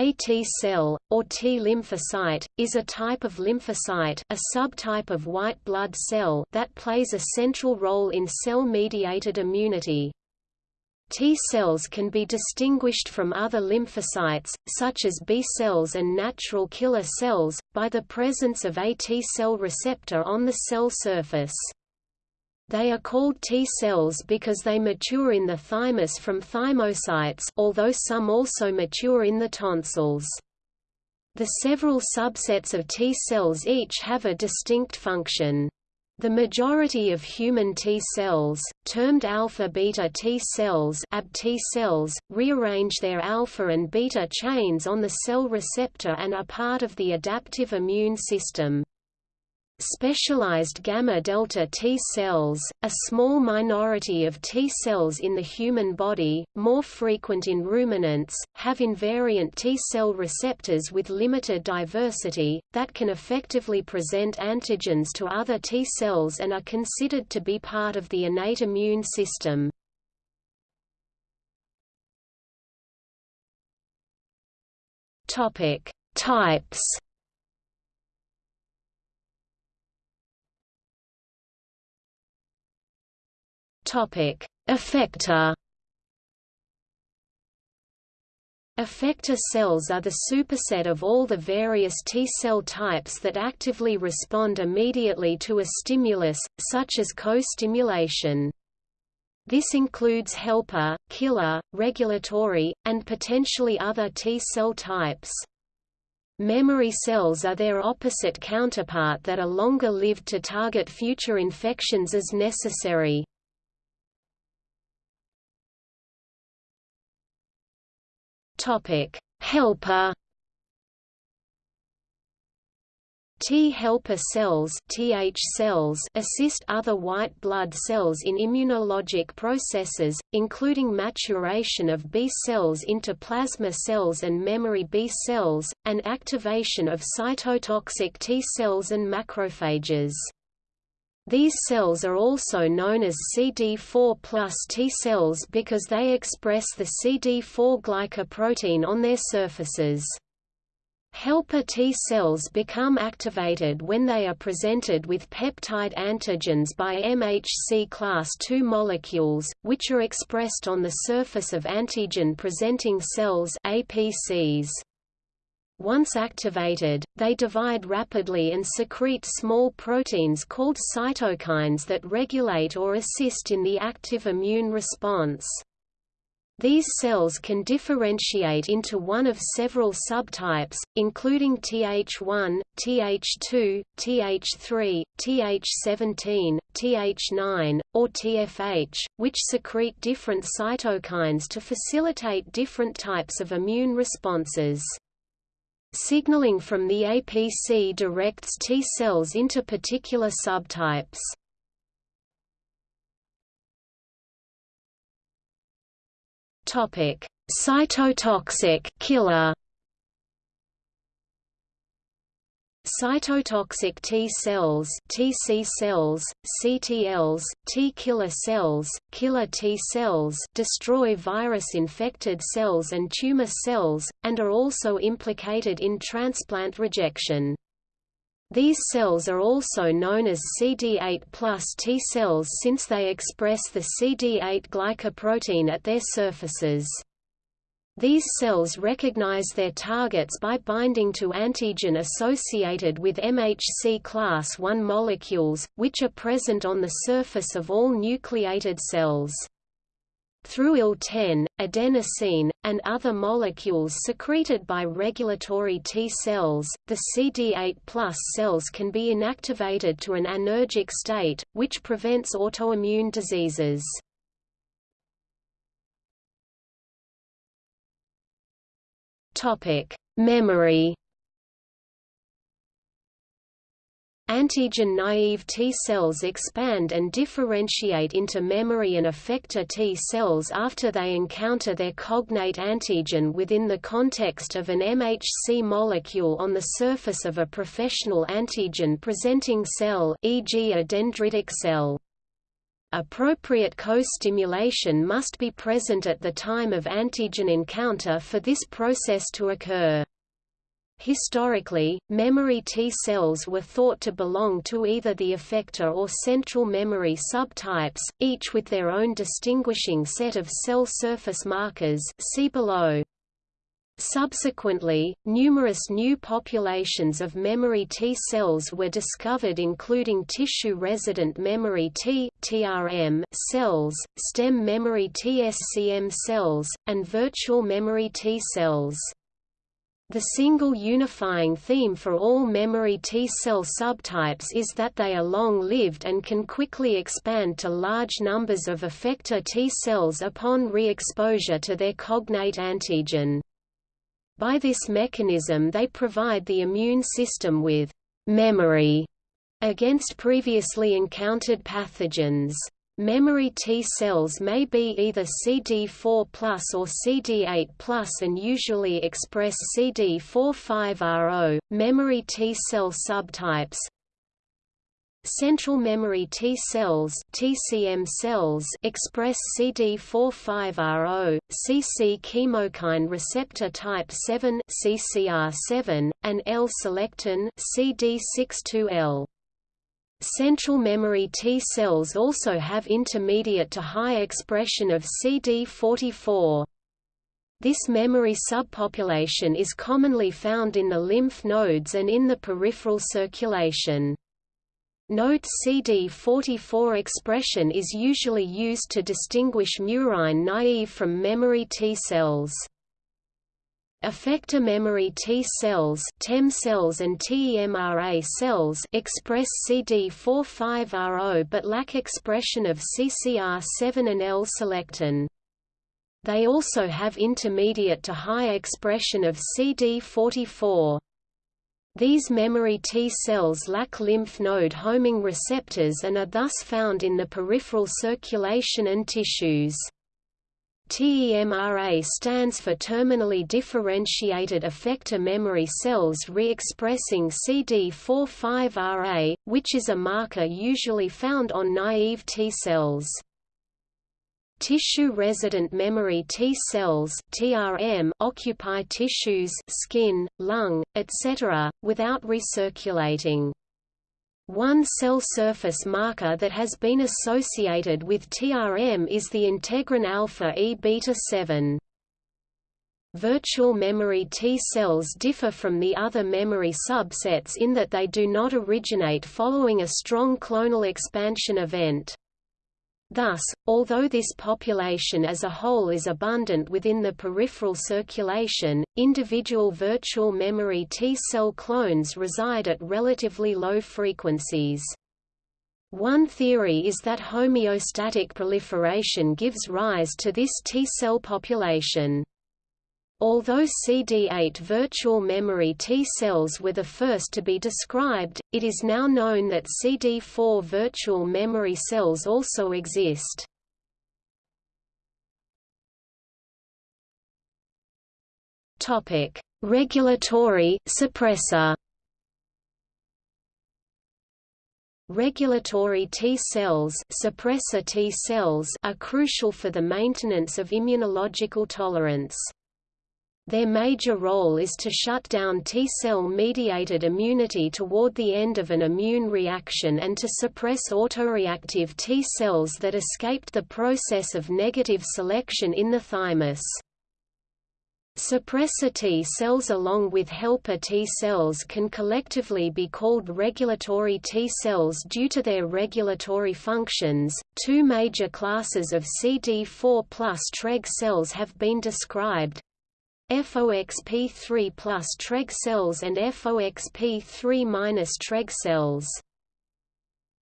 A T cell, or T lymphocyte, is a type of lymphocyte a subtype of white blood cell that plays a central role in cell-mediated immunity. T cells can be distinguished from other lymphocytes, such as B cells and natural killer cells, by the presence of a T cell receptor on the cell surface. They are called T cells because they mature in the thymus from thymocytes although some also mature in the tonsils. The several subsets of T cells each have a distinct function. The majority of human T cells, termed alpha-beta T cells, AB T cells, rearrange their alpha and beta chains on the cell receptor and are part of the adaptive immune system. Specialized gamma-delta T cells, a small minority of T cells in the human body, more frequent in ruminants, have invariant T cell receptors with limited diversity, that can effectively present antigens to other T cells and are considered to be part of the innate immune system. Types Topic: Effector. Effector cells are the superset of all the various T-cell types that actively respond immediately to a stimulus, such as co-stimulation. This includes helper, killer, regulatory, and potentially other T-cell types. Memory cells are their opposite counterpart that are longer lived to target future infections as necessary. Topic: Helper T helper cells (TH cells) assist other white blood cells in immunologic processes, including maturation of B cells into plasma cells and memory B cells, and activation of cytotoxic T cells and macrophages. These cells are also known as CD4 plus T cells because they express the CD4 glycoprotein on their surfaces. Helper T cells become activated when they are presented with peptide antigens by MHC class II molecules, which are expressed on the surface of antigen-presenting cells APCs. Once activated, they divide rapidly and secrete small proteins called cytokines that regulate or assist in the active immune response. These cells can differentiate into one of several subtypes, including Th1, Th2, Th3, Th17, Th9, or TFH, which secrete different cytokines to facilitate different types of immune responses. Signaling from the APC directs T cells into particular subtypes. Topic: Cytotoxic killer Cytotoxic T cells, TC cells, CTLs, T killer cells, killer T cells destroy virus-infected cells and tumor cells, and are also implicated in transplant rejection. These cells are also known as CD8 plus T cells since they express the CD8 glycoprotein at their surfaces. These cells recognize their targets by binding to antigen associated with MHC class I molecules, which are present on the surface of all nucleated cells. Through IL-10, adenosine, and other molecules secreted by regulatory T cells, the CD8 cells can be inactivated to an anergic state, which prevents autoimmune diseases. Topic: Memory. Antigen-naive T cells expand and differentiate into memory and effector T cells after they encounter their cognate antigen within the context of an MHC molecule on the surface of a professional antigen-presenting cell e.g. a dendritic cell. Appropriate co-stimulation must be present at the time of antigen encounter for this process to occur. Historically, memory T cells were thought to belong to either the effector or central memory subtypes, each with their own distinguishing set of cell surface markers see below. Subsequently, numerous new populations of memory T cells were discovered including tissue-resident memory T TRM cells, stem memory TSCM cells, and virtual memory T cells. The single unifying theme for all memory T-cell subtypes is that they are long-lived and can quickly expand to large numbers of effector T-cells upon re-exposure to their cognate antigen. By this mechanism they provide the immune system with «memory» against previously encountered pathogens. Memory T cells may be either CD4 or CD8 and usually express CD45RO. Memory T cell subtypes Central memory T cells TCM cells express CD45RO, CC chemokine receptor type 7 CCR7, and L-selectin CD62L. Central memory T cells also have intermediate to high expression of CD44. This memory subpopulation is commonly found in the lymph nodes and in the peripheral circulation. Note CD44 expression is usually used to distinguish murine naive from memory T cells. Effector memory T cells, TEM cells and TEMRA cells express CD45RO but lack expression of CCR7 and L-selectin. They also have intermediate to high expression of CD44. These memory T cells lack lymph node homing receptors and are thus found in the peripheral circulation and tissues. TEMRA stands for terminally differentiated effector memory cells re-expressing CD45RA, which is a marker usually found on naive T cells. Tissue-resident memory T cells (TRM) occupy tissues, skin, lung, etc., without recirculating. One cell surface marker that has been associated with TRM is the integrin alpha E beta 7. Virtual memory T cells differ from the other memory subsets in that they do not originate following a strong clonal expansion event. Thus, although this population as a whole is abundant within the peripheral circulation, individual virtual memory T-cell clones reside at relatively low frequencies. One theory is that homeostatic proliferation gives rise to this T-cell population. Although CD8 virtual memory T cells were the first to be described, it is now known that CD4 virtual memory cells also exist. Topic: Regulatory suppressor. Regulatory T cells, suppressor T cells are crucial for the maintenance of immunological tolerance. Their major role is to shut down T-cell-mediated immunity toward the end of an immune reaction and to suppress autoreactive T-cells that escaped the process of negative selection in the thymus. Suppressor T cells along with helper T cells can collectively be called regulatory T cells due to their regulatory functions. Two major classes of CD4 plus Treg cells have been described, FOXP3 plus Treg cells and FOXP3 minus Treg cells.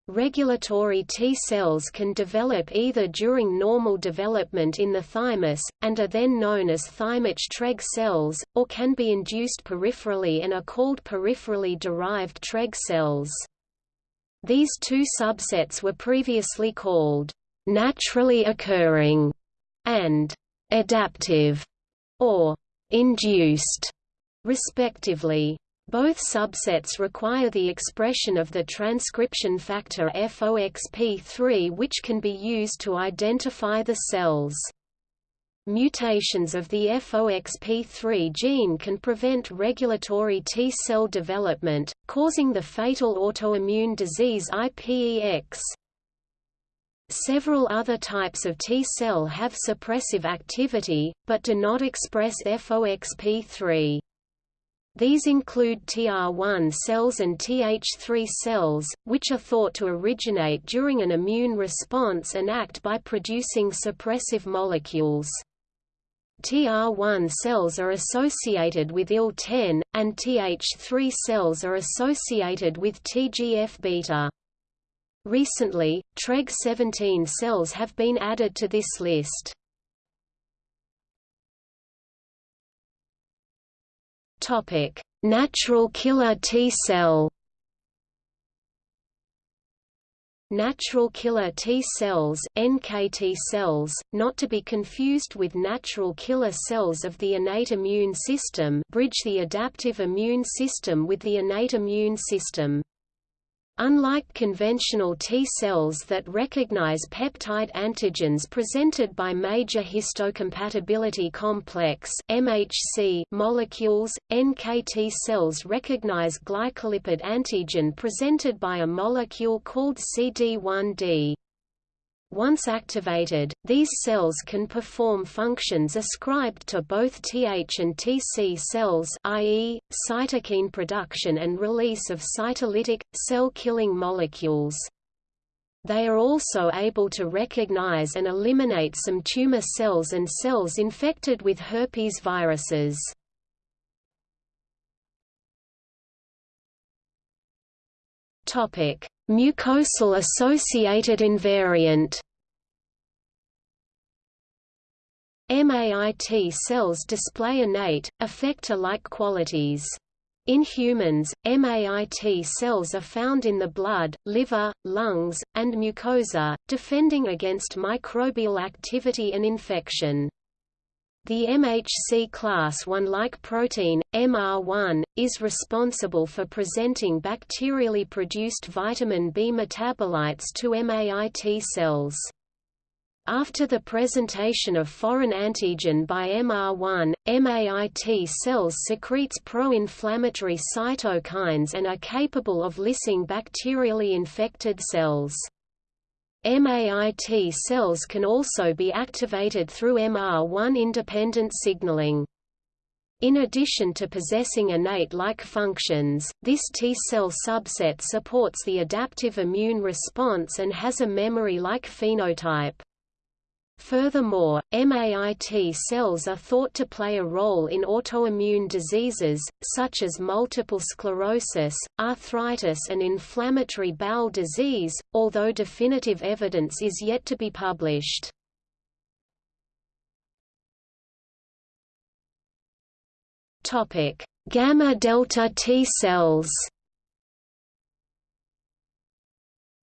Regulatory T cells can develop either during normal development in the thymus, and are then known as thymic Treg cells, or can be induced peripherally and are called peripherally derived Treg cells. These two subsets were previously called naturally occurring and adaptive, or induced, respectively. Both subsets require the expression of the transcription factor FOXP3 which can be used to identify the cells. Mutations of the FOXP3 gene can prevent regulatory T-cell development, causing the fatal autoimmune disease IPEX. Several other types of T-cell have suppressive activity, but do not express FOXP3. These include TR1 cells and Th3 cells, which are thought to originate during an immune response and act by producing suppressive molecules. TR1 cells are associated with IL-10, and Th3 cells are associated with TGF-beta. Recently, TREG17 cells have been added to this list. Natural killer T-cell Natural killer T cells NKT cells, not to be confused with natural killer cells of the innate immune system bridge the adaptive immune system with the innate immune system. Unlike conventional T cells that recognize peptide antigens presented by major histocompatibility complex (MHC) molecules, NKT cells recognize glycolipid antigen presented by a molecule called CD1D. Once activated, these cells can perform functions ascribed to both Th and Tc cells i.e., cytokine production and release of cytolytic, cell-killing molecules. They are also able to recognize and eliminate some tumor cells and cells infected with herpes viruses. Mucosal associated invariant MAIT cells display innate, effector-like qualities. In humans, MAIT cells are found in the blood, liver, lungs, and mucosa, defending against microbial activity and infection. The MHC class I-like protein, MR1, is responsible for presenting bacterially produced vitamin B metabolites to MAIT cells. After the presentation of foreign antigen by MR1, MAIT cells secretes pro-inflammatory cytokines and are capable of lysing bacterially infected cells. MAIT cells can also be activated through MR1-independent signaling. In addition to possessing innate-like functions, this T-cell subset supports the adaptive immune response and has a memory-like phenotype. Furthermore, MAIT cells are thought to play a role in autoimmune diseases, such as multiple sclerosis, arthritis and inflammatory bowel disease, although definitive evidence is yet to be published. Gamma delta T cells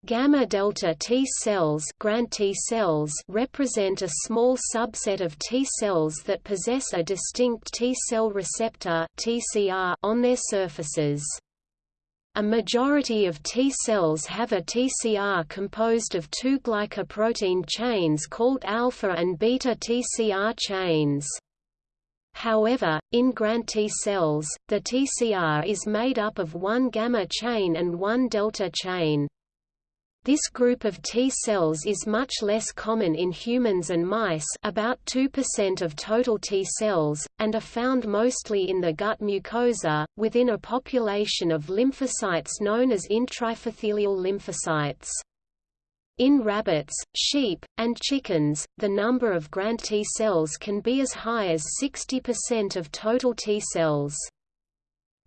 Gamma delta T cells, Grand T cells represent a small subset of T cells that possess a distinct T cell receptor (TCR) on their surfaces. A majority of T cells have a TCR composed of two glycoprotein chains called alpha and beta TCR chains. However, in Grand T cells, the TCR is made up of one gamma chain and one delta chain. This group of T cells is much less common in humans and mice about 2% of total T cells, and are found mostly in the gut mucosa, within a population of lymphocytes known as intraepithelial lymphocytes. In rabbits, sheep, and chickens, the number of Grand T cells can be as high as 60% of total T cells.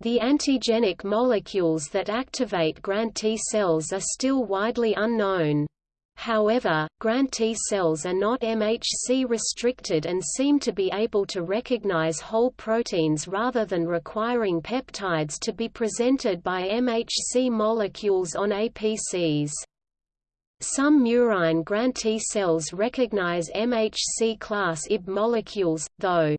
The antigenic molecules that activate Grand T cells are still widely unknown. However, Grand T cells are not MHC restricted and seem to be able to recognize whole proteins rather than requiring peptides to be presented by MHC molecules on APCs. Some murine Grand T cells recognize MHC class IB molecules, though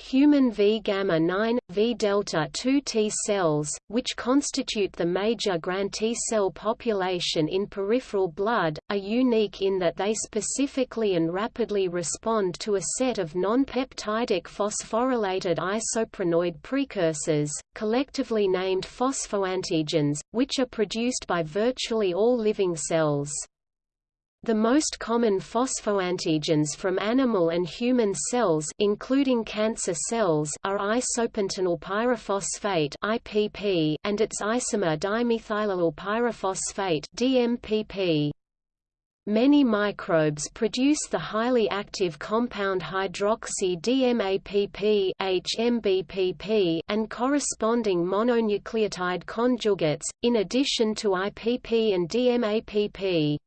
human V gamma 9, V delta 2 T cells, which constitute the major Gran T cell population in peripheral blood, are unique in that they specifically and rapidly respond to a set of non-peptidic phosphorylated isoprenoid precursors, collectively named phosphoantigens, which are produced by virtually all living cells. The most common phosphoantigens from animal and human cells including cancer cells are isopentenyl pyrophosphate IPP and its isomer dimethylallyl pyrophosphate DMAPP. Many microbes produce the highly active compound hydroxy-DMAPP HMBPP and corresponding mononucleotide conjugates, in addition to IPP and DMAPP.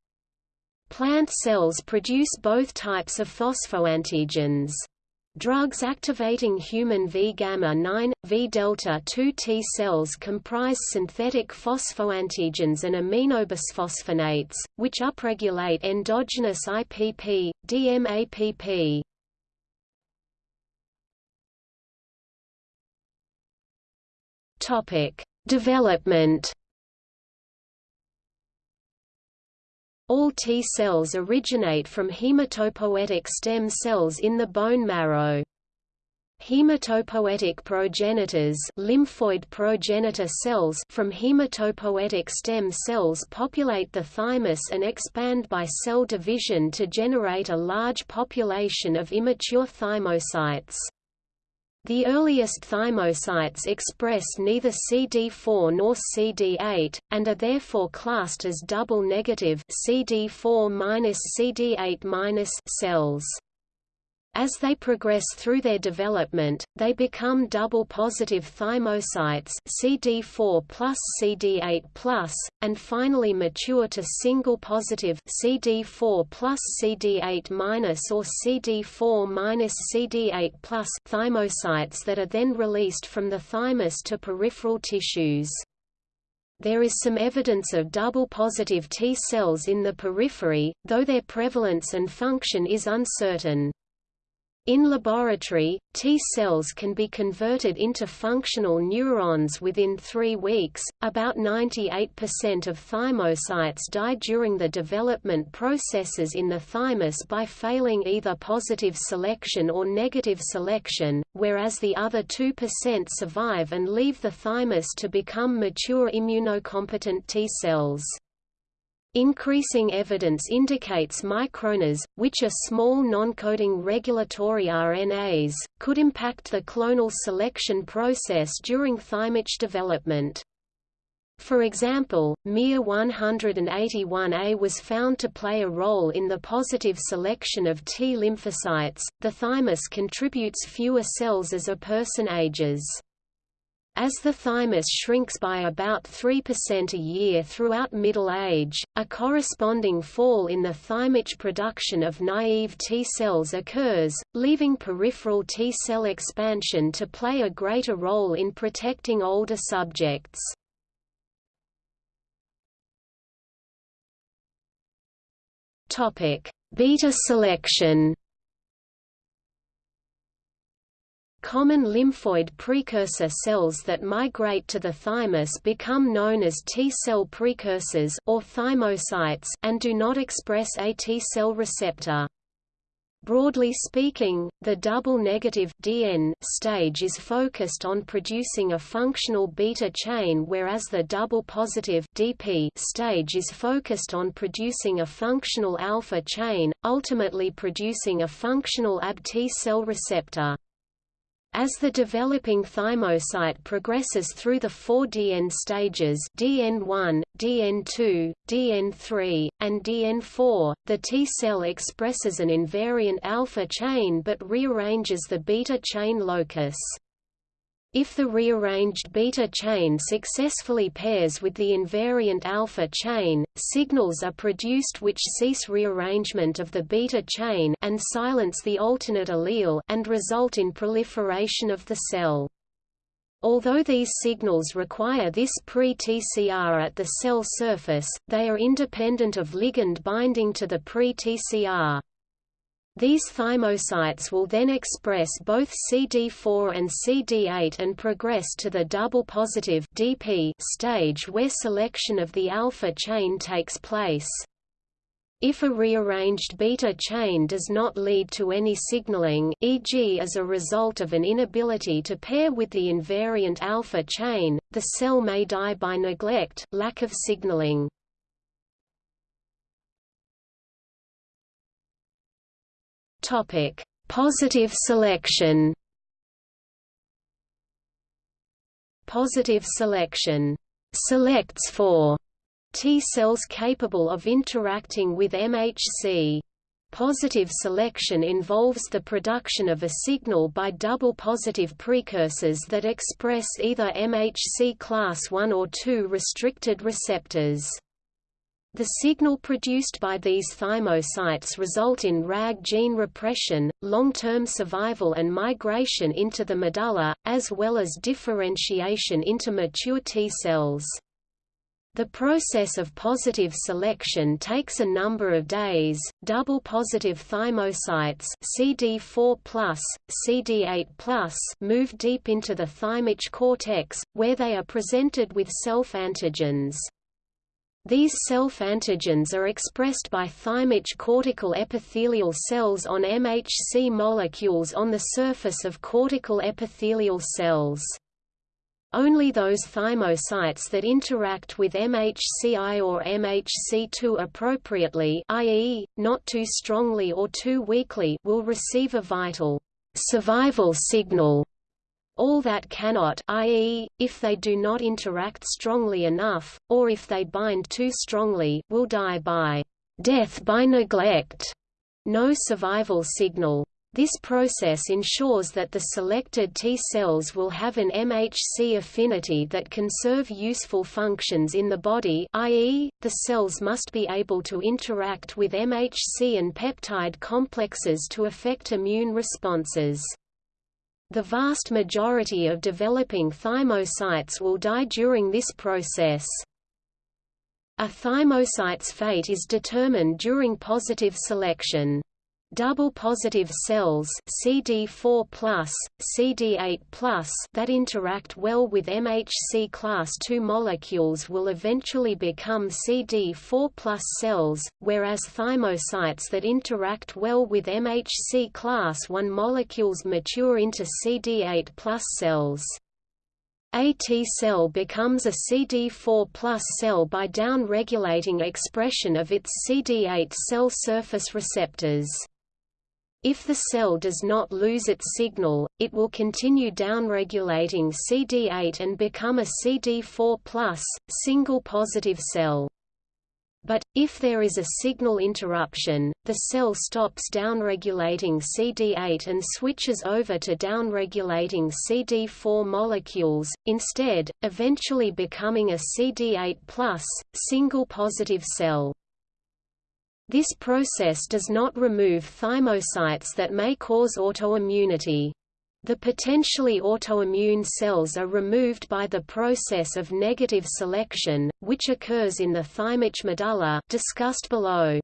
Plant cells produce both types of phosphoantigens. Drugs activating human V-gamma 9, V-delta 2 T cells comprise synthetic phosphoantigens and aminobisphosphonates, which upregulate endogenous IPP, DMAPP. Topic: Development All T cells originate from hematopoietic stem cells in the bone marrow. Hematopoietic progenitors lymphoid progenitor cells from hematopoietic stem cells populate the thymus and expand by cell division to generate a large population of immature thymocytes. The earliest thymocytes express neither CD4 nor CD8, and are therefore classed as double-negative CD4-CD8- cells. As they progress through their development, they become double-positive thymocytes CD4 plus CD8 plus, and finally mature to single-positive CD4 plus CD8 minus or CD4 minus CD8 plus thymocytes that are then released from the thymus to peripheral tissues. There is some evidence of double-positive T cells in the periphery, though their prevalence and function is uncertain. In laboratory, T cells can be converted into functional neurons within three weeks. About 98% of thymocytes die during the development processes in the thymus by failing either positive selection or negative selection, whereas the other 2% survive and leave the thymus to become mature immunocompetent T cells. Increasing evidence indicates microRNAs, which are small non-coding regulatory RNAs, could impact the clonal selection process during thymic development. For example, MIR181A was found to play a role in the positive selection of T lymphocytes. The thymus contributes fewer cells as a person ages. As the thymus shrinks by about 3% a year throughout middle age, a corresponding fall in the thymic production of naive T cells occurs, leaving peripheral T cell expansion to play a greater role in protecting older subjects. Beta selection Common lymphoid precursor cells that migrate to the thymus become known as T-cell precursors or thymocytes and do not express a T-cell receptor. Broadly speaking, the double-negative DN stage is focused on producing a functional beta chain whereas the double-positive DP stage is focused on producing a functional alpha chain, ultimately producing a functional AB T-cell receptor. As the developing thymocyte progresses through the four DN stages DN1, DN2, DN3, and DN4, the T cell expresses an invariant alpha chain but rearranges the beta chain locus. If the rearranged beta chain successfully pairs with the invariant alpha chain, signals are produced which cease rearrangement of the beta chain and silence the alternate allele and result in proliferation of the cell. Although these signals require this pre-TCR at the cell surface, they are independent of ligand binding to the pre-TCR. These thymocytes will then express both CD4 and CD8 and progress to the double positive DP stage where selection of the alpha chain takes place. If a rearranged beta chain does not lead to any signaling e.g. as a result of an inability to pair with the invariant alpha chain, the cell may die by neglect lack of signaling. Topic: Positive selection. Positive selection selects for T cells capable of interacting with MHC. Positive selection involves the production of a signal by double positive precursors that express either MHC class I or II restricted receptors. The signal produced by these thymocytes result in RAG gene repression, long-term survival and migration into the medulla, as well as differentiation into mature T cells. The process of positive selection takes a number of days. Double positive thymocytes CD4+, CD8+, move deep into the thymic cortex, where they are presented with self-antigens. These self-antigens are expressed by thymic cortical epithelial cells on MHC molecules on the surface of cortical epithelial cells. Only those thymocytes that interact with MHCI or MHC2 appropriately i.e., not too strongly or too weakly will receive a vital survival signal all that cannot i.e., if they do not interact strongly enough, or if they bind too strongly will die by death by neglect. No survival signal. This process ensures that the selected T cells will have an MHC affinity that can serve useful functions in the body i.e., the cells must be able to interact with MHC and peptide complexes to affect immune responses. The vast majority of developing thymocytes will die during this process. A thymocyte's fate is determined during positive selection. Double positive cells CD4+, CD8+, that interact well with MHC class II molecules will eventually become CD4+ cells, whereas thymocytes that interact well with MHC class I molecules mature into CD8+ cells. A T cell becomes a CD four plus cell by down-regulating expression of its CD8 cell surface receptors. If the cell does not lose its signal, it will continue downregulating CD8 and become a CD4+, single positive cell. But, if there is a signal interruption, the cell stops downregulating CD8 and switches over to downregulating CD4 molecules, instead, eventually becoming a CD8+, single positive cell. This process does not remove thymocytes that may cause autoimmunity. The potentially autoimmune cells are removed by the process of negative selection, which occurs in the thymic medulla discussed below.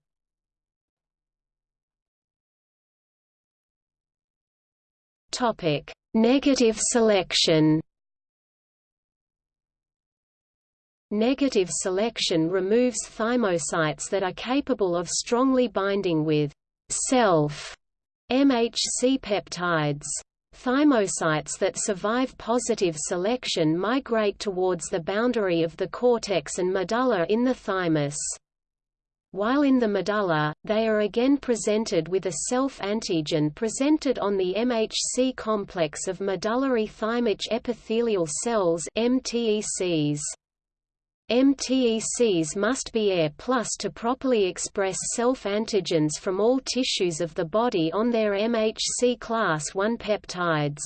Topic: Negative selection. Negative selection removes thymocytes that are capable of strongly binding with self MHC peptides. Thymocytes that survive positive selection migrate towards the boundary of the cortex and medulla in the thymus. While in the medulla, they are again presented with a self-antigen presented on the MHC complex of medullary thymic epithelial cells MTECs. MTECs must be AIRE plus to properly express self-antigens from all tissues of the body on their MHC class I peptides.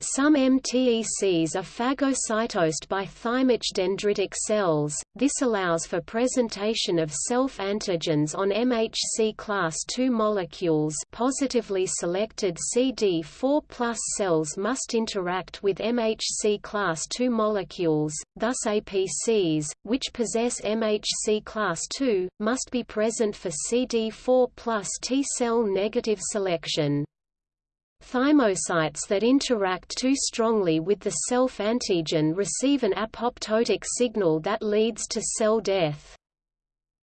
Some MTECs are phagocytosed by thymic dendritic cells. This allows for presentation of self-antigens on MHC class II molecules. Positively selected CD4+ cells must interact with MHC class II molecules, thus APCs, which possess MHC class II, must be present for CD4+ T cell negative selection. Thymocytes that interact too strongly with the self-antigen receive an apoptotic signal that leads to cell death.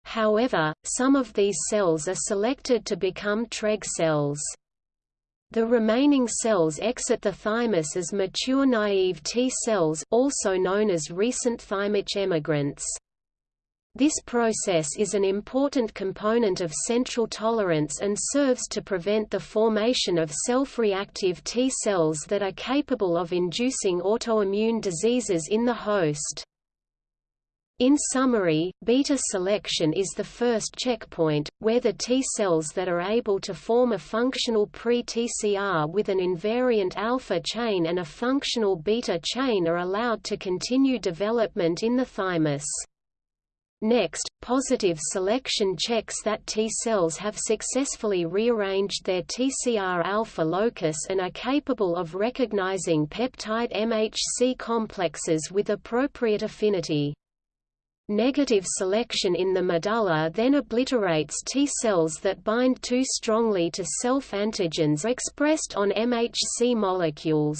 However, some of these cells are selected to become TREG cells. The remaining cells exit the thymus as mature naive T cells also known as recent thymic emigrants. This process is an important component of central tolerance and serves to prevent the formation of self-reactive T cells that are capable of inducing autoimmune diseases in the host. In summary, beta selection is the first checkpoint, where the T cells that are able to form a functional pre-TCR with an invariant alpha chain and a functional beta chain are allowed to continue development in the thymus. Next, positive selection checks that T cells have successfully rearranged their TCR alpha locus and are capable of recognizing peptide MHC complexes with appropriate affinity. Negative selection in the medulla then obliterates T cells that bind too strongly to self-antigens expressed on MHC molecules.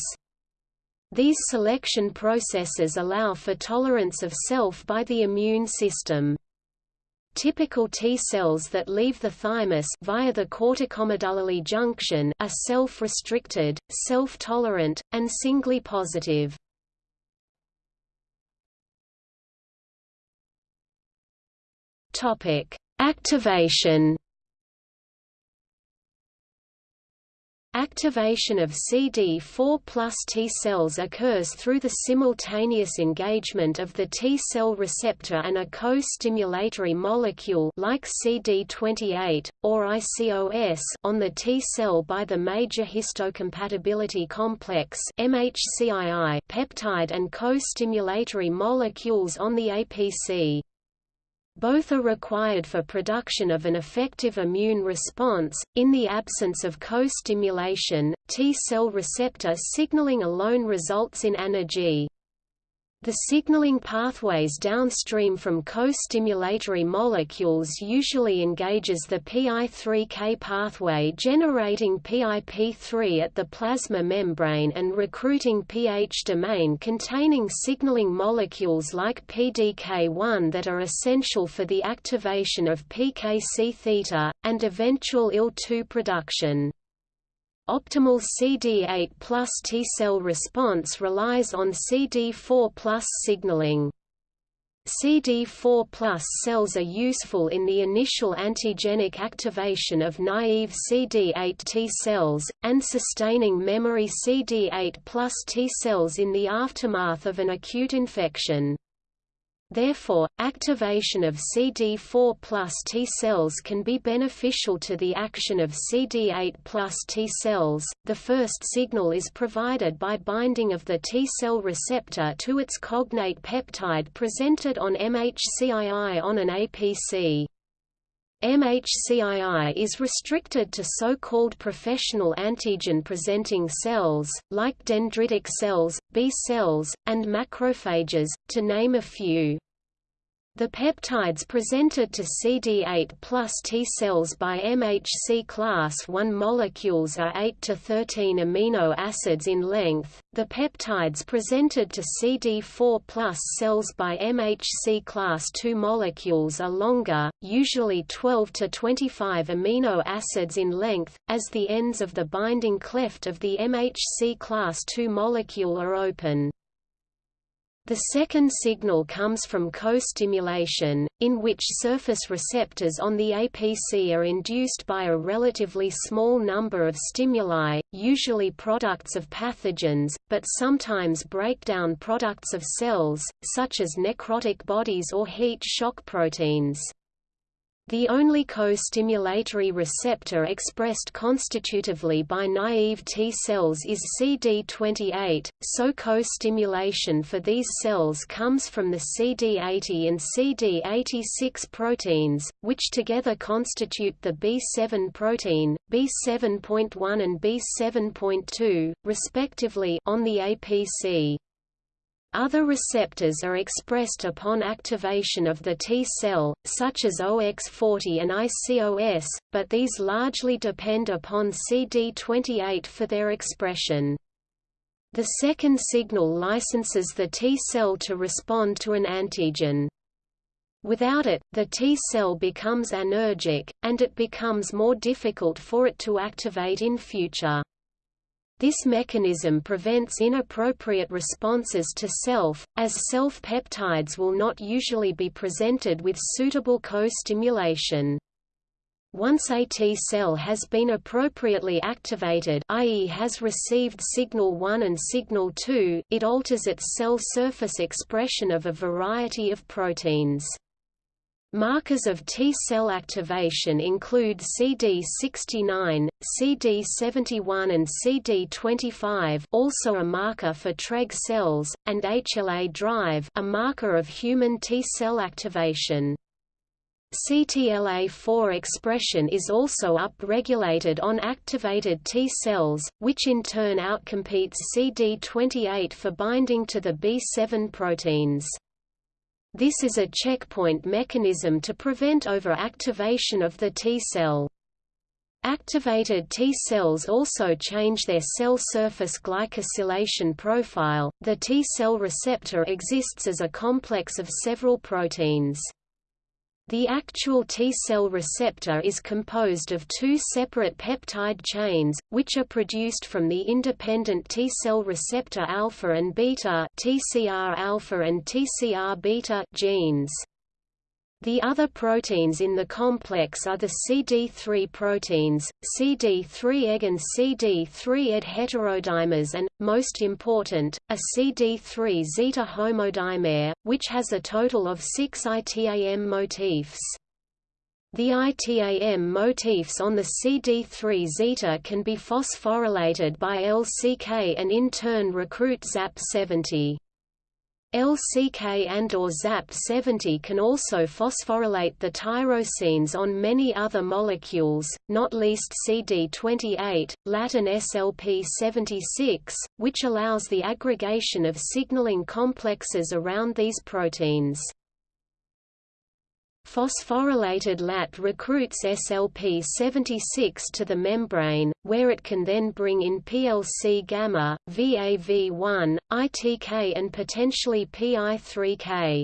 These selection processes allow for tolerance of self by the immune system. Typical T cells that leave the thymus via the corticomedullary junction are self-restricted, self-tolerant, and singly positive. Topic: Activation Activation of CD4 plus T cells occurs through the simultaneous engagement of the T cell receptor and a co-stimulatory molecule like CD28, or ICOS on the T cell by the major histocompatibility complex peptide and co-stimulatory molecules on the APC. Both are required for production of an effective immune response. In the absence of co-stimulation, T cell receptor signaling alone results in anergy. The signaling pathways downstream from co-stimulatory molecules usually engages the PI3K pathway generating PIP3 at the plasma membrane and recruiting PH domain containing signaling molecules like PDK1 that are essential for the activation of PKC theta, and eventual IL-2 production. Optimal CD8 plus T-cell response relies on CD4 plus signaling. CD4 plus cells are useful in the initial antigenic activation of naive CD8 T cells, and sustaining memory CD8 plus T cells in the aftermath of an acute infection. Therefore, activation of CD4 plus T cells can be beneficial to the action of CD8 plus T cells. The first signal is provided by binding of the T cell receptor to its cognate peptide presented on MHCII on an APC. MHCII is restricted to so-called professional antigen-presenting cells, like dendritic cells, B cells, and macrophages, to name a few. The peptides presented to CD8 plus T cells by MHC class I molecules are 8 to 13 amino acids in length. The peptides presented to CD4 plus cells by MHC class II molecules are longer, usually 12 to 25 amino acids in length, as the ends of the binding cleft of the MHC class II molecule are open. The second signal comes from co-stimulation, in which surface receptors on the APC are induced by a relatively small number of stimuli, usually products of pathogens, but sometimes breakdown products of cells, such as necrotic bodies or heat shock proteins. The only co-stimulatory receptor expressed constitutively by naive T cells is CD28, so co-stimulation for these cells comes from the CD80 and CD86 proteins, which together constitute the B7 protein, B7.1 and B7.2, respectively on the APC. Other receptors are expressed upon activation of the T cell, such as OX40 and ICOS, but these largely depend upon CD28 for their expression. The second signal licenses the T cell to respond to an antigen. Without it, the T cell becomes anergic, and it becomes more difficult for it to activate in future. This mechanism prevents inappropriate responses to self, as self-peptides will not usually be presented with suitable co-stimulation. Once a T cell has been appropriately activated i.e. has received signal 1 and signal 2, it alters its cell surface expression of a variety of proteins. Markers of T-cell activation include CD69, CD71 and CD25 also a marker for Treg cells, and HLA-DR a marker of human T-cell activation. CTLA-4 expression is also upregulated on activated T cells, which in turn outcompetes CD28 for binding to the B7 proteins. This is a checkpoint mechanism to prevent overactivation of the T cell. Activated T cells also change their cell surface glycosylation profile. The T cell receptor exists as a complex of several proteins. The actual T-cell receptor is composed of two separate peptide chains, which are produced from the independent T-cell receptor alpha and beta TCR alpha and TCR beta genes. The other proteins in the complex are the CD3 proteins, CD3-EG and CD3-ED heterodimers and, most important, a CD3 zeta homodimer, which has a total of six ITAM motifs. The ITAM motifs on the CD3 zeta can be phosphorylated by LCK and in turn recruit ZAP70. LCK and or ZAP70 can also phosphorylate the tyrosines on many other molecules, not least CD28, LAT and SLP76, which allows the aggregation of signaling complexes around these proteins. Phosphorylated LAT recruits SLP76 to the membrane, where it can then bring in PLC gamma, VAV1, ITK and potentially PI3K.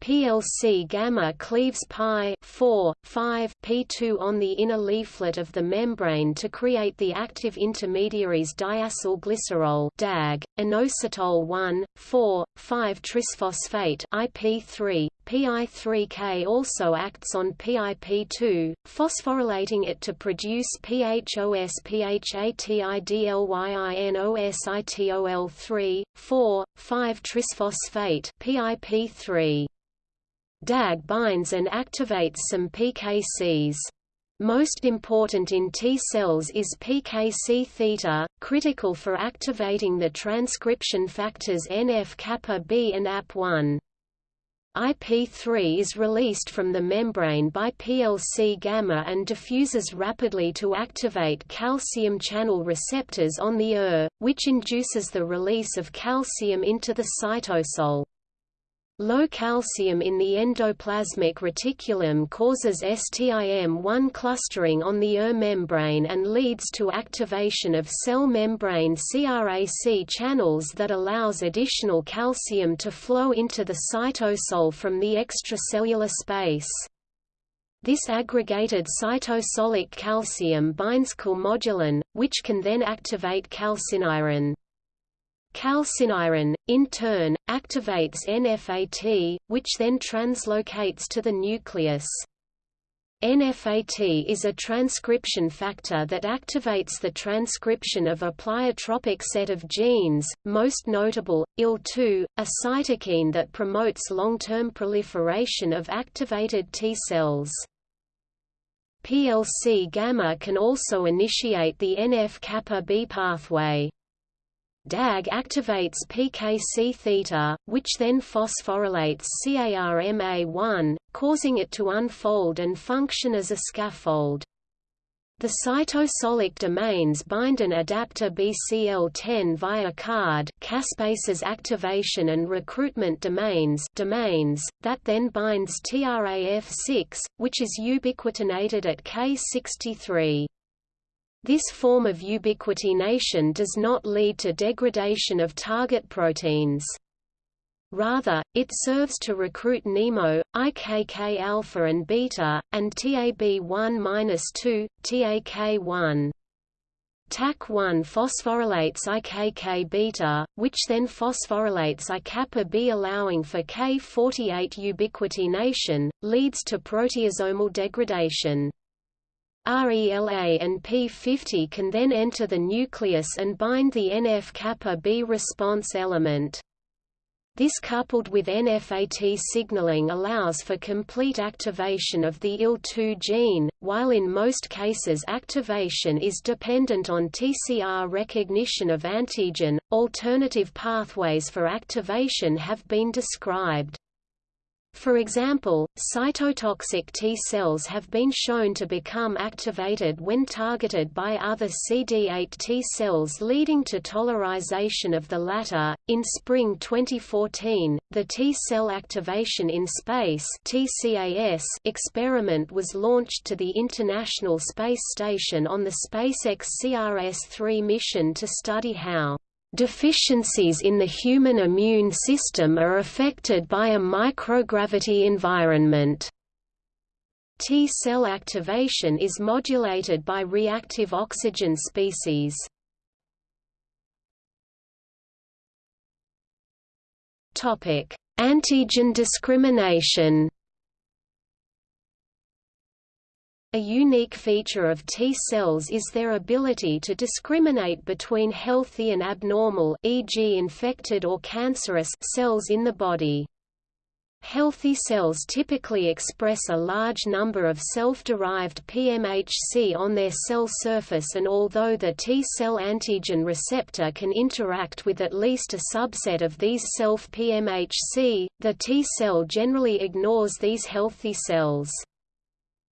PLC gamma cleaves pi 4, 5 P2 on the inner leaflet of the membrane to create the active intermediaries diacylglycerol DAG, inositol 1, 4, 5 trisphosphate IP3. PI3K also acts on PIP2, phosphorylating it to produce PHOS PHATIDLYINOSITOL3, 4, 5 trisphosphate PIP3. DAG binds and activates some PKCs. Most important in T cells is PKC theta, critical for activating the transcription factors NF-kappa B and AP1. IP3 is released from the membrane by PLC gamma and diffuses rapidly to activate calcium channel receptors on the ER, which induces the release of calcium into the cytosol. Low calcium in the endoplasmic reticulum causes STIM1 clustering on the ER membrane and leads to activation of cell membrane CRAC channels that allows additional calcium to flow into the cytosol from the extracellular space. This aggregated cytosolic calcium binds calmodulin, which can then activate calcineurin. Calcineurin, in turn, activates NFAT, which then translocates to the nucleus. NFAT is a transcription factor that activates the transcription of a pleiotropic set of genes, most notable, IL-2, a cytokine that promotes long-term proliferation of activated T cells. PLC-gamma can also initiate the NF-kappa B pathway. DAG activates PKC-theta, which then phosphorylates CARMA1, causing it to unfold and function as a scaffold. The cytosolic domains bind an adapter BCL10 via CARD caspases activation and recruitment domains domains, that then binds TRAF6, which is ubiquitinated at K63. This form of ubiquitination does not lead to degradation of target proteins. Rather, it serves to recruit NEMO, IKK alpha and beta, and TAB1-2, TAK1. TAK1 phosphorylates IKK beta, which then phosphorylates I kappa B allowing for K48 ubiquitination, leads to proteasomal degradation. RELA and P50 can then enter the nucleus and bind the NF-kappa B response element. This coupled with NFAT signaling allows for complete activation of the IL-2 gene, while in most cases activation is dependent on TCR recognition of antigen. Alternative pathways for activation have been described. For example, cytotoxic T cells have been shown to become activated when targeted by other CD8 T cells leading to tolerization of the latter. In spring 2014, the T cell activation in space (TCAS) experiment was launched to the International Space Station on the SpaceX CRS-3 mission to study how Deficiencies in the human immune system are affected by a microgravity environment. T-cell activation is modulated by reactive oxygen species. Antigen discrimination A unique feature of T cells is their ability to discriminate between healthy and abnormal e.g. infected or cancerous cells in the body. Healthy cells typically express a large number of self-derived PMHC on their cell surface and although the T-cell antigen receptor can interact with at least a subset of these self-PMHC, the T-cell generally ignores these healthy cells.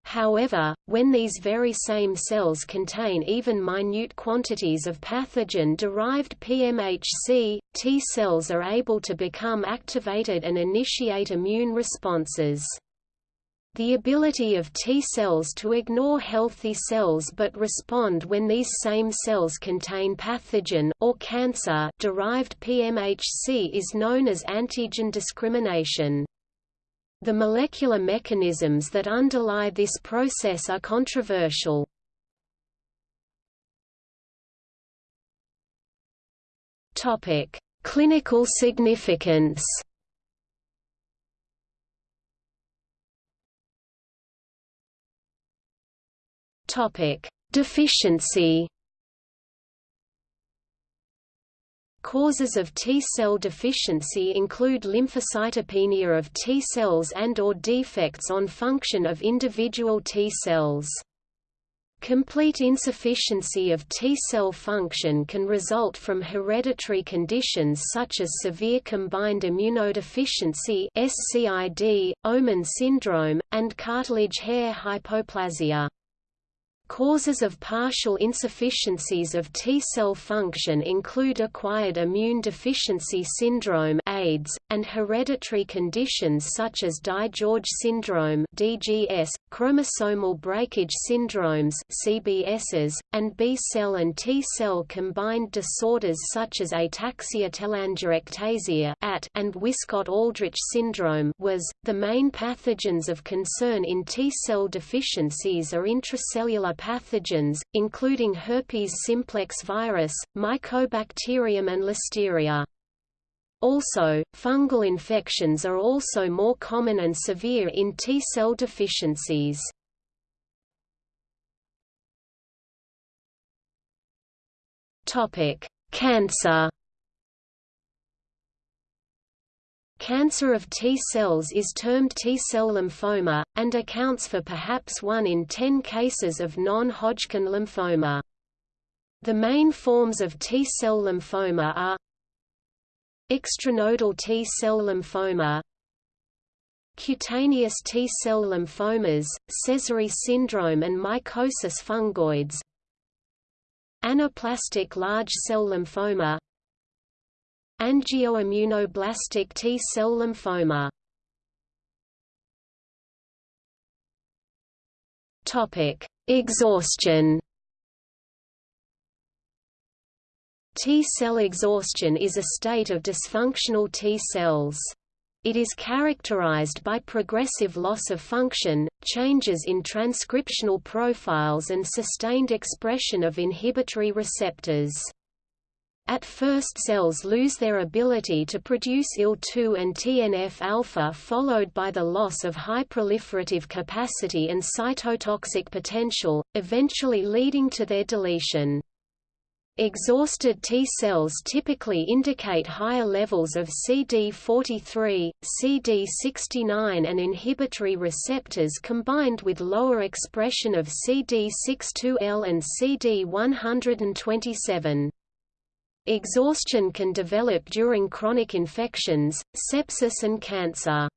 However, when these very same cells contain even minute quantities of pathogen-derived PMHC, T cells are able to become activated and initiate immune responses. The ability of T cells to ignore healthy cells but respond when these same cells contain pathogen or cancer derived PMHC is known as antigen discrimination. The molecular mechanisms that underlie this process are controversial. Topic: Clinical significance. Topic: Deficiency. Causes of T-cell deficiency include lymphocytopenia of T cells and or defects on function of individual T cells. Complete insufficiency of T-cell function can result from hereditary conditions such as severe combined immunodeficiency SCID, Omenn syndrome, and cartilage hair hypoplasia. Causes of partial insufficiencies of T-cell function include acquired immune deficiency syndrome AIDS, and hereditary conditions such as DiGeorge syndrome DGS, chromosomal breakage syndromes CBSs, and B-cell and T-cell combined disorders such as ataxia telangiectasia and Wiskott-Aldrich syndrome WAS. .The main pathogens of concern in T-cell deficiencies are intracellular pathogens, including herpes simplex virus, mycobacterium and listeria. Also, fungal infections are also more common and severe in T-cell deficiencies. Cancer Cancer of T cells is termed T-cell lymphoma, and accounts for perhaps 1 in 10 cases of non-Hodgkin lymphoma. The main forms of T-cell lymphoma are Extranodal T-cell lymphoma Cutaneous T-cell lymphomas, Sézary syndrome and mycosis fungoides Anaplastic large cell lymphoma Angioimmunoblastic T-cell lymphoma Exhaustion. T-cell exhaustion is a state of dysfunctional T cells. It is characterized by progressive loss of function, changes in transcriptional profiles and sustained expression of inhibitory receptors. At first cells lose their ability to produce IL-2 and TNF-alpha followed by the loss of high proliferative capacity and cytotoxic potential, eventually leading to their deletion. Exhausted T cells typically indicate higher levels of CD43, CD69 and inhibitory receptors combined with lower expression of CD62L and CD127. Exhaustion can develop during chronic infections, sepsis and cancer.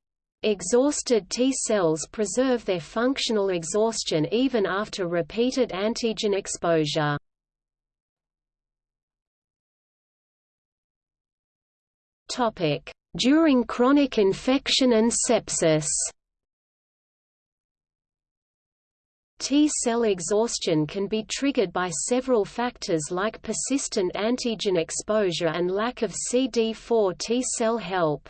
Exhausted T cells preserve their functional exhaustion even after repeated antigen exposure. During chronic infection and sepsis. T-cell exhaustion can be triggered by several factors like persistent antigen exposure and lack of CD4 T-cell help.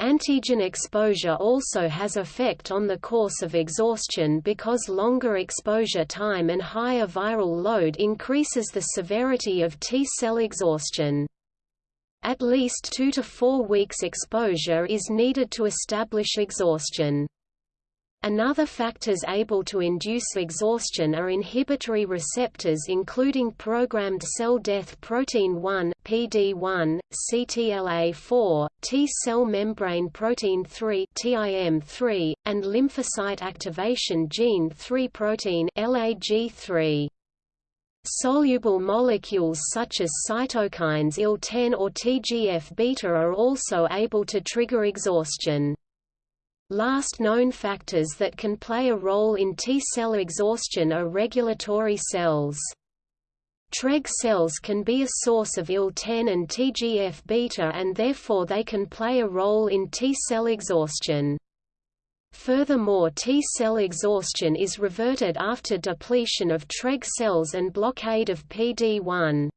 Antigen exposure also has effect on the course of exhaustion because longer exposure time and higher viral load increases the severity of T-cell exhaustion. At least two to four weeks exposure is needed to establish exhaustion. Another factors able to induce exhaustion are inhibitory receptors including programmed cell death protein 1 (PD1), CTLA4, T-cell membrane protein 3 (TIM3), and lymphocyte activation gene 3 protein (LAG3). Soluble molecules such as cytokines IL-10 or TGF-beta are also able to trigger exhaustion. Last known factors that can play a role in T-cell exhaustion are regulatory cells. Treg cells can be a source of IL-10 and TGF-beta and therefore they can play a role in T-cell exhaustion. Furthermore T-cell exhaustion is reverted after depletion of Treg cells and blockade of PD-1.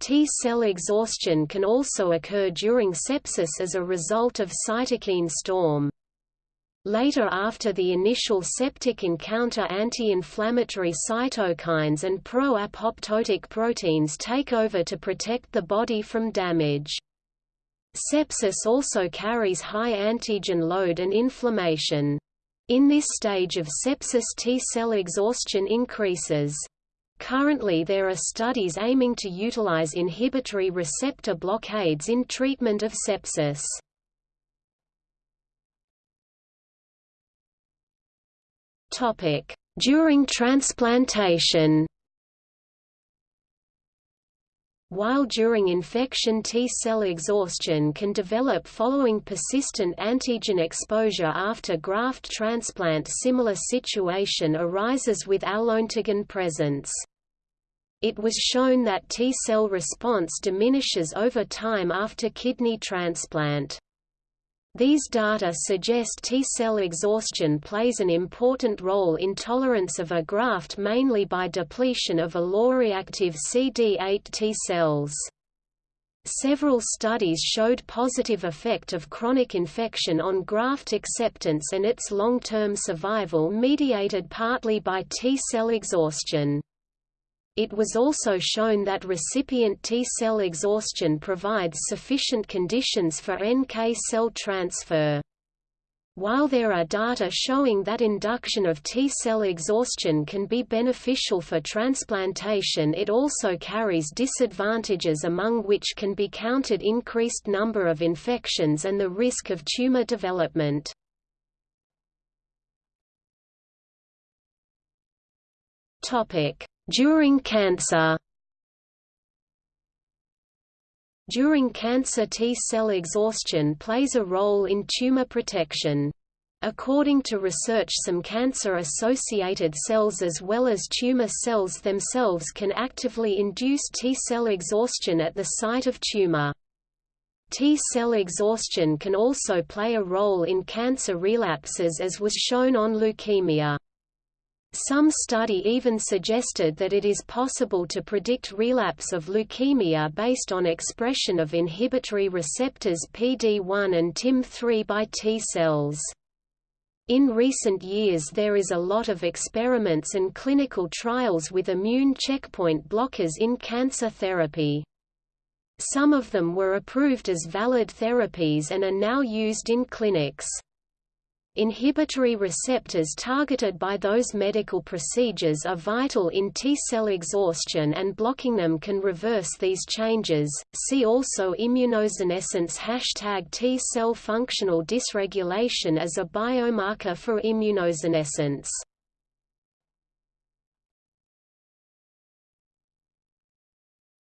T-cell exhaustion can also occur during sepsis as a result of cytokine storm. Later after the initial septic encounter anti-inflammatory cytokines and pro-apoptotic proteins take over to protect the body from damage. Sepsis also carries high antigen load and inflammation. In this stage of sepsis T-cell exhaustion increases. Currently there are studies aiming to utilize inhibitory receptor blockades in treatment of sepsis. During transplantation while during infection T-cell exhaustion can develop following persistent antigen exposure after graft transplant similar situation arises with alloantigen presence. It was shown that T-cell response diminishes over time after kidney transplant. These data suggest T-cell exhaustion plays an important role in tolerance of a graft mainly by depletion of alloreactive CD8 T cells. Several studies showed positive effect of chronic infection on graft acceptance and its long-term survival mediated partly by T-cell exhaustion. It was also shown that recipient T-cell exhaustion provides sufficient conditions for NK cell transfer. While there are data showing that induction of T-cell exhaustion can be beneficial for transplantation it also carries disadvantages among which can be counted increased number of infections and the risk of tumor development. During cancer During cancer T-cell exhaustion plays a role in tumor protection. According to research some cancer-associated cells as well as tumor cells themselves can actively induce T-cell exhaustion at the site of tumor. T-cell exhaustion can also play a role in cancer relapses as was shown on leukemia. Some study even suggested that it is possible to predict relapse of leukemia based on expression of inhibitory receptors PD-1 and TIM-3 by T cells. In recent years there is a lot of experiments and clinical trials with immune checkpoint blockers in cancer therapy. Some of them were approved as valid therapies and are now used in clinics. Inhibitory receptors targeted by those medical procedures are vital in T-cell exhaustion and blocking them can reverse these changes. See also immunosenescence hashtag T-cell functional dysregulation as a biomarker for immunosenescence.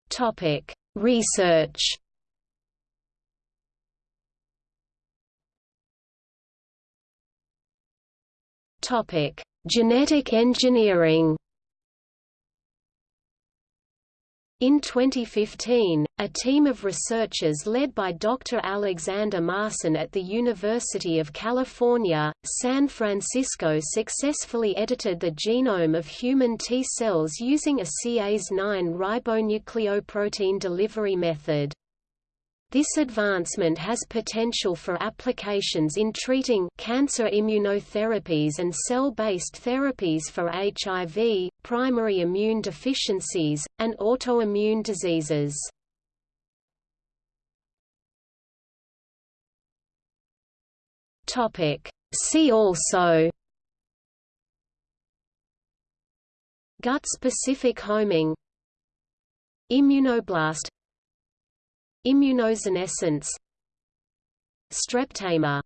Topic: Research Topic: Genetic engineering. In 2015, a team of researchers led by Dr. Alexander Marson at the University of California, San Francisco successfully edited the genome of human T cells using a Cas9 ribonucleoprotein delivery method. This advancement has potential for applications in treating cancer immunotherapies and cell-based therapies for HIV, primary immune deficiencies, and autoimmune diseases. See also Gut-specific homing Immunoblast Immunosenescence Streptamer